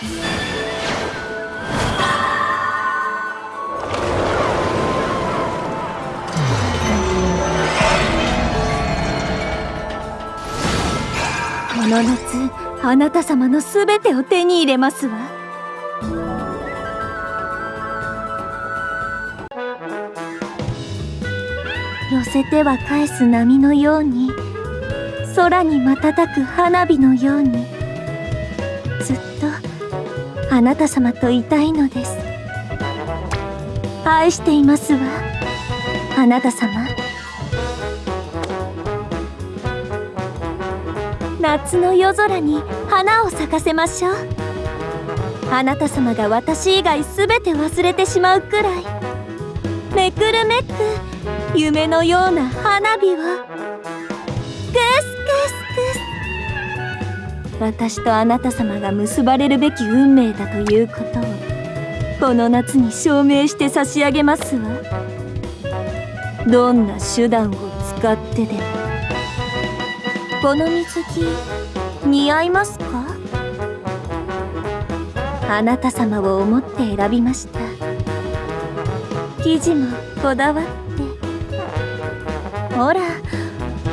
この夏あなた様のすべてを手に入れますわ。寄せては返す波のように空に瞬く花火のようにずっとあなた様といたいのです。愛していますわ。あなた様。夏の夜空に花を咲かせましょう。あなた様が私以外全て忘れてしまうくらい。めくるめく夢のような花火を。クスクスクス。私とあなた様が結ばれるべき運命だということをこの夏に証明して差し上げますわ。どんな手段を使ってでも。この水着似合いますか？あなた様を思って選びました。生地もこだわって。ほら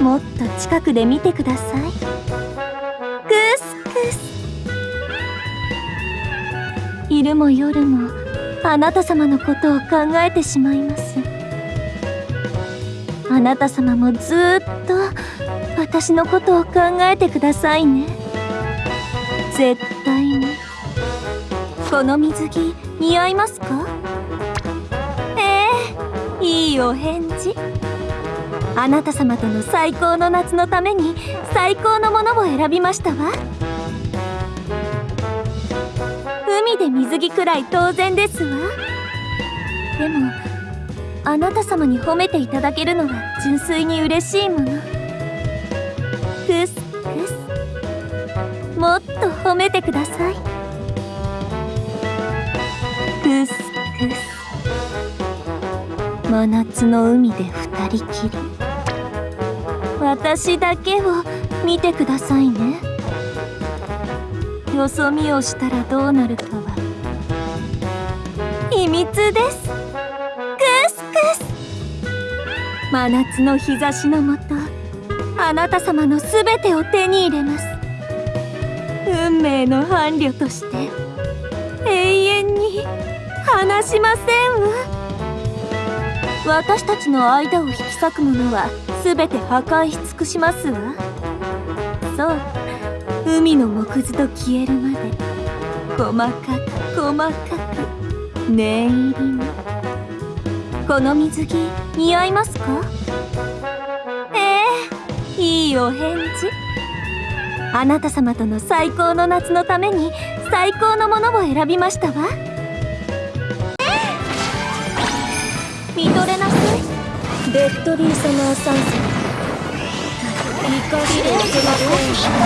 もっと近くで見てください。昼も夜もあなた様のことを考えてしまいます。あなた様もずっと私のことを考えてくださいね。絶対に。この水着似合いますか？ええいいお返事。あなた様との最高の夏のために最高のものを選びましたわ。海で水着くらい当然ですわ。でもあなた様に褒めていただけるのは純粋に嬉しいもの。クスクス。もっと褒めてください。クスクス。真夏の海で二人きり。私だけを見てくださいね。よそ見をしたらどうなるかは。秘密です。クスクス。真夏の日差しのもとあなた様のすべてを手に入れます。運命の伴侶として永遠に離しませんわ。私たちの間を引き裂くものは全て破壊し尽くしますわ。そう。海の木図と消えるまで細かく細かく念入りに。この水着似合いますか？ええいいお返事。あなた様との最高の夏のために最高のものを選びましたわ。見とれなさい。デッドリーサマー参戦怒りでいけません。